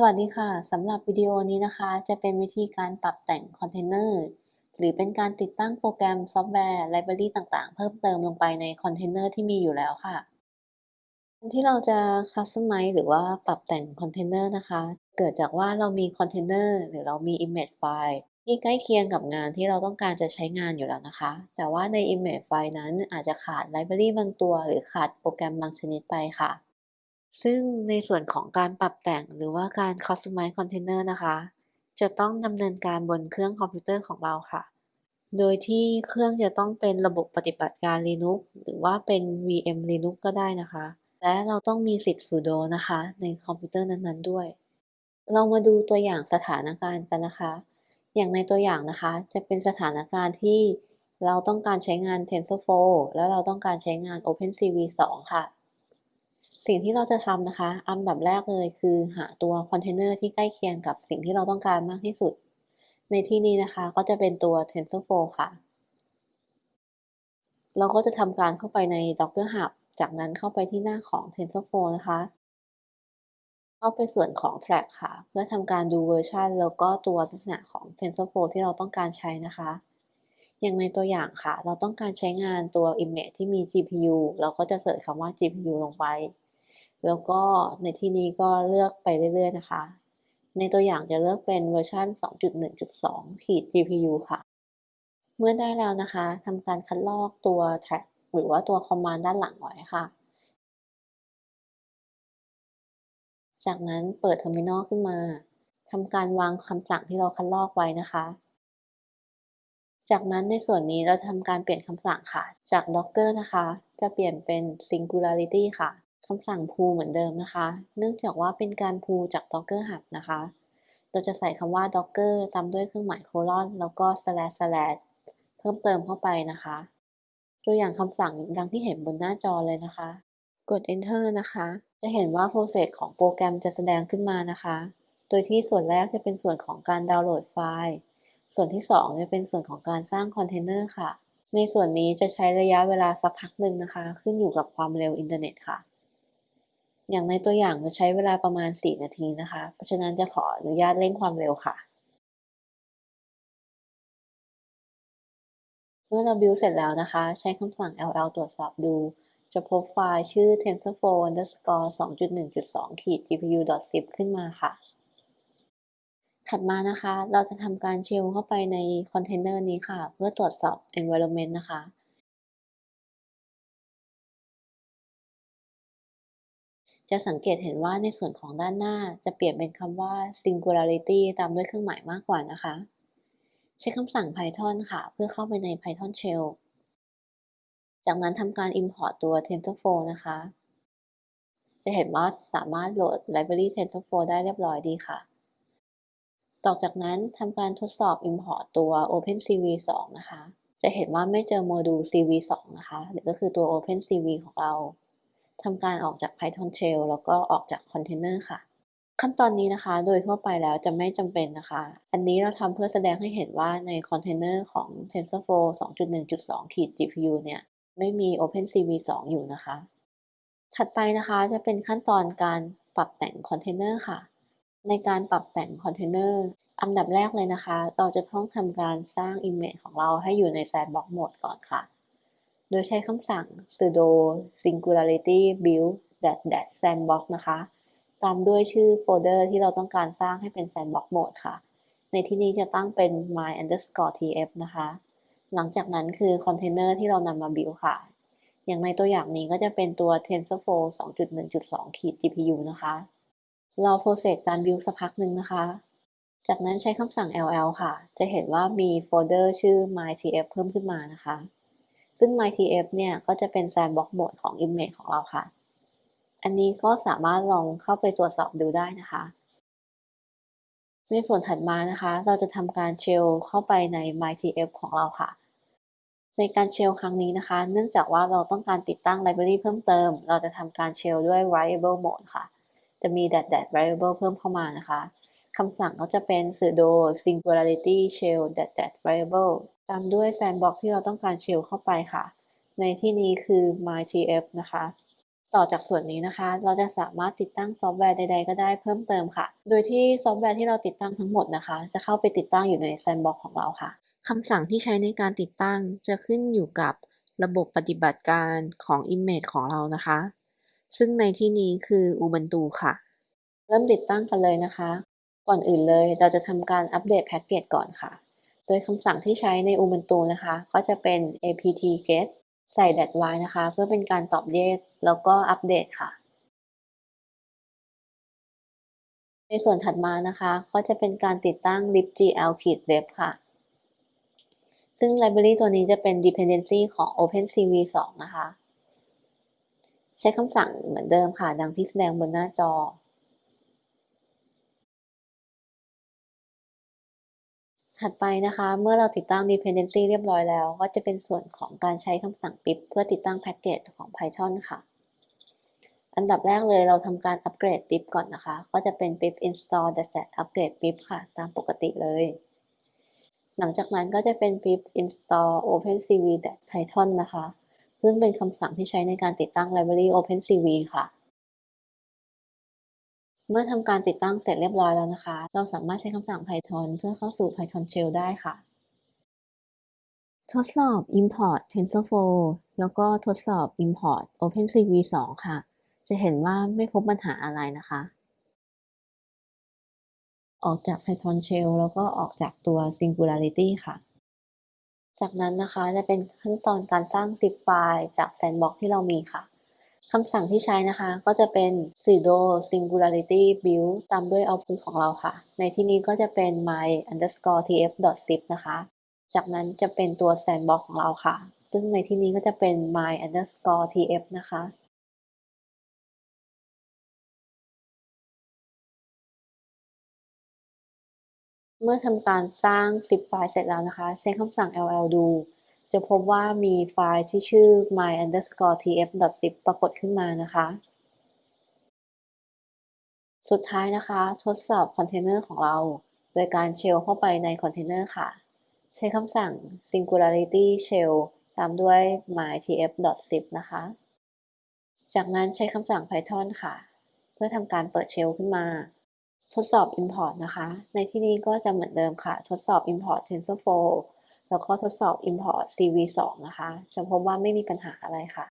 สวัสดีค่ะสำหรับวิดีโอนี้นะคะ จะเป็นวิธีการปรับแต่งคอนเทนเนอร์หรือเป็นการติดตั้งโปรแกรมซอฟต์แวร์ library ต่างๆ เพิ่มเติมลงไปในคอนเทนเนอร์ที่มีอยู่แล้วค่ะที่เราจะ customize หรือว่าปรับแต่งคอนเทนเนอร์นะคะ เกิดจากว่าเรามีคอนเทนเนอร์หรือเรามี Image ไฟล์ที่ใกล้เคียงกับงานที่เราต้องการจะใช้งานอยู่แล้วนะคะ แต่ว่าใน Image ไฟล์นั้นอาจจะขาด library บางตัว หรือขาดโปรแกรมบางชนิดไปค่ะ ซึ่งในส่วนของการปรับแต่งหรือว่าการ Customize Container นะคะ จะต้องดำเนินการบนเครื่องคอมพิวเตอร์ของเราค่ะ โดยที่เครื่องจะต้องเป็นระบบปฏิบัติการ Linux หรือว่าเป็น VM Linux ก็ได้นะคะ และเราต้องมีสิทธิ์ sudo นะคะ ในคอมพิวเตอร์นั้นๆด้วย เรามาดูตัวอย่างสถานการณ์กันนะคะ อย่างในตัวอย่างนะคะ จะเป็นสถานการณ์ที่เราต้องการใช้งาน TensorFlow และเราต้องการใช้งาน OpenCV 2 ค่ะ สิ่งที่เราจะทำนะคะ อันดับแรกเลยคือหาตัวคอนเทนเนอร์ที่ใกล้เคียงกับสิ่งที่เราต้องการมากที่สุด ในที่นี้นะคะก็จะเป็นตัว TensorFlow ค่ะ เราก็จะทำการเข้าไปใน Docker Hub จากนั้นเข้าไปที่หน้าของ TensorFlow นะคะ เข้าไปส่วนของ Tag ค่ะ เพื่อทำการดูเวอร์ชันแล้วก็ตัวลักษณะของ TensorFlow ที่เราต้องการใช้นะคะอย่างในตัวอย่างค่ะ เราต้องการใช้งานตัว Image ที่มี GPU เราก็จะเสิร์ชคำว่า GPU ลงไป แล้วก็ในที่นี้ก็เลือกไปเรื่อยๆนะคะ ในตัวอย่างจะเลือกเป็นเวอร์ชัน2.1.2ขีด GPU ค่ะ เมื่อได้แล้วนะคะทำการคัดลอกตัว track หรือว่าตัว command ด้านหลังไว้ค่ะ จากนั้นเปิด terminal ขึ้นมาทำการวางคำสั่งที่เราคัดลอกไว้นะคะ จากนั้นในส่วนนี้เราทำการเปลี่ยนคำสั่งค่ะ จาก docker นะคะ จะเปลี่ยนเป็น singularity ค่ะ คำสั่ง pull เหมือนเดิมนะคะ เนื่องจากว่าเป็นการ pull จาก docker hub นะคะ เราจะใส่คำว่า docker ตามด้วยเครื่องหมายโคลอนแล้วก็ slash slash เพิ่มเติมเข้าไปนะคะ ตัวอย่างคำสั่งดังที่เห็นบนหน้าจอเลยนะคะ กด enter นะคะ จะเห็นว่า process ของโปรแกรมจะแสดงขึ้นมานะคะ โดยที่ส่วนแรกจะเป็นส่วนของการดาวน์โหลดไฟล์ ส่วนที่ 2 จะเป็นส่วนของการสร้างคอนเทนเนอร์ค่ะ ในส่วนนี้จะใช้ระยะเวลาสักพักหนึ่งนะคะ ขึ้นอยู่กับความเร็วอินเทอร์เน็ตค่ะ อย่างในตัวอย่างจะใช้เวลาประมาณ 4 นาทีนะคะ เพราะฉะนั้นจะขออนุญาตเร่งความเร็วค่ะ เมื่อเราบิวเสร็จแล้วนะคะ ใช้คำสั่ง ll ตรวจสอบดู จะพบไฟล์ชื่อ tensorflow underscore 2.1.2ขีด gpu.zip ขึ้นมาค่ะ ถัดมานะคะ เราจะทำการเชลเข้าไปในคอนเทนเนอร์นี้ค่ะ เพื่อตรวจสอบ environment นะคะ จะสังเกตเห็นว่าในส่วนของด้านหน้าจะเปลี่ยนเป็นคำว่า singularity ตามด้วยเครื่องหมายมากกว่านะคะ ใช้คำสั่ง Python ค่ะ เพื่อเข้าไปใน Python Shell จากนั้นทำการ import ตัว TensorFlow นะคะ จะเห็นว่าสามารถโหลด library TensorFlow ได้เรียบร้อยดีค่ะ ต่อจากนั้นทำการทดสอบ import ตัว OpenCV 2 นะคะ จะเห็นว่าไม่เจอโมดูล cv2 นะคะหรือก็คือตัว OpenCV ของเรา ทำการออกจาก Python Shell แล้วก็ออกจากคอนเทนเนอร์ค่ะ ขั้นตอนนี้นะคะ โดยทั่วไปแล้วจะไม่จำเป็นนะคะ อันนี้เราทำเพื่อแสดงให้เห็นว่าในคอนเทนเนอร์ของ TensorFlow 2.1.2ขีด GPU เนี่ยไม่มี OpenCV 2 อยู่นะคะ ถัดไปนะคะจะเป็นขั้นตอนการปรับแต่งคอนเทนเนอร์ค่ะ ในการปรับแต่งคอนเทนเนอร์อันดับแรกเลยนะคะ เราจะต้องทำการสร้าง Image ของเราให้อยู่ใน Sandbox Mode ก่อนค่ะ โดยใช้คำสั่ง sudo singularity build dash dash sandbox นะคะ ตามด้วยชื่อโฟลเดอร์ที่เราต้องการสร้างให้เป็น sandbox mode ค่ะ ในที่นี้จะตั้งเป็น my underscore tf นะคะ หลังจากนั้นคือคอนเทนเนอร์ที่เรานำมา build ค่ะ อย่างในตัวอย่างนี้ก็จะเป็นตัว TensorFlow 2.1.2ขีด GPU นะคะ รอ process การ build สักพักหนึ่งนะคะ จากนั้นใช้คำสั่ง ll ค่ะ จะเห็นว่ามีโฟลเดอร์ชื่อ mytf เพิ่มขึ้นมานะคะ ซึ่ง MyTF เนี่ยก็จะเป็น Sandbox Mode ของ Image ของเราค่ะ อันนี้ก็สามารถลองเข้าไปตรวจสอบดูได้นะคะ ในส่วนถัดมานะคะ เราจะทำการ shell เข้าไปใน MyTF ของเราค่ะ ในการ shell ครั้งนี้นะคะ เนื่องจากว่าเราต้องการติดตั้งไลบรารีเพิ่มเติม เราจะทำการเชลด้วย variable mode ค่ะ จะมี dash dash writable เพิ่มเข้ามานะคะ คำสั่งก็จะเป็น sudo singularity shell dash dash writable ตามด้วย sandbox ที่เราต้องการ shell เข้าไปค่ะ ในที่นี้คือ mytf นะคะ ต่อจากส่วนนี้นะคะ เราจะสามารถติดตั้งซอฟต์แวร์ใด ๆ ก็ได้เพิ่มเติมค่ะ โดยที่ซอฟต์แวร์ที่เราติดตั้งทั้งหมดนะคะ จะเข้าไปติดตั้งอยู่ใน Sandbox ของเราค่ะคำสั่งที่ใช้ในการติดตั้งจะขึ้นอยู่กับระบบปฏิบัติการของ Image ของเรานะคะ ซึ่งในที่นี้คือ Ubuntu ค่ะ เริ่มติดตั้งกันเลยนะคะ ก่อนอื่นเลยเราจะทำการอัปเดตแพ็กเกจก่อนค่ะ โดยคำสั่งที่ใช้ใน Ubuntu นะคะ ก็จะเป็น apt-get ใส่ -y นะคะ เพื่อเป็นการตอบเลขแล้วก็อัปเดตค่ะ ในส่วนถัดมานะคะ ก็จะเป็นการติดตั้ง libgl-dev ค่ะ ซึ่ง library ตัวนี้จะเป็น dependency ของ OpenCV 2 นะคะ ใช้คำสั่งเหมือนเดิมค่ะ ดังที่แสดงบนหน้าจอ ถัดไปนะคะ เมื่อเราติดตั้ง dependency เรียบร้อยแล้ว ก็จะเป็นส่วนของการใช้คำสั่ง pip เพื่อติดตั้งแพ็กเกจของ Python ค่ะ อันดับแรกเลยเราทำการอัปเกรด pip ก่อนนะคะ ก็จะเป็น pip install dash upgrade pip ค่ะ ตามปกติเลย หลังจากนั้นก็จะเป็น pip install opencv python นะคะ ซึ่งเป็นคำสั่งที่ใช้ในการติดตั้ง library opencv ค่ะ เมื่อทำการติดตั้งเสร็จเรียบร้อยแล้วนะคะ เราสามารถใช้คำสั่ง python เพื่อเข้าสู่ python shell ได้ค่ะ ทดสอบ import tensorflow แล้วก็ทดสอบ import opencv 2 ค่ะ จะเห็นว่าไม่พบปัญหาอะไรนะคะ ออกจาก python shell แล้วก็ออกจากตัว singularity ค่ะ จากนั้นนะคะจะเป็นขั้นตอนการสร้าง zip ไฟล์จาก sandbox ที่เรามีค่ะ คำสั่งที่ใช้นะคะก็จะเป็น sudo singularity build ตามด้วย output ของเราค่ะ ในที่นี้ก็จะเป็น my underscore tf zip นะคะ จากนั้นจะเป็นตัว sandbox ของเราค่ะ ซึ่งในที่นี้ก็จะเป็น my underscore tf นะคะ เมื่อทำการสร้าง zip ไฟล์เสร็จแล้วนะคะ ใช้คำสั่ง ll do จะพบว่ามีไฟล์ที่ชื่อ my underscore tf zip ปรากฏขึ้นมานะคะ สุดท้ายนะคะ ทดสอบคอนเทนเนอร์ของเรา โดยการ shell เข้าไปในคอนเทนเนอร์ค่ะ ใช้คำสั่ง singularity shell ตามด้วย my tf sif นะคะ จากนั้นใช้คำสั่ง python ค่ะ เพื่อทำการเปิด shell ขึ้นมา ทดสอบ import นะคะ ในที่นี้ก็จะเหมือนเดิมค่ะ ทดสอบ import tensorflow แล้วก็ทดสอบ import cv2 นะคะ จะพบว่าไม่มีปัญหาอะไรค่ะ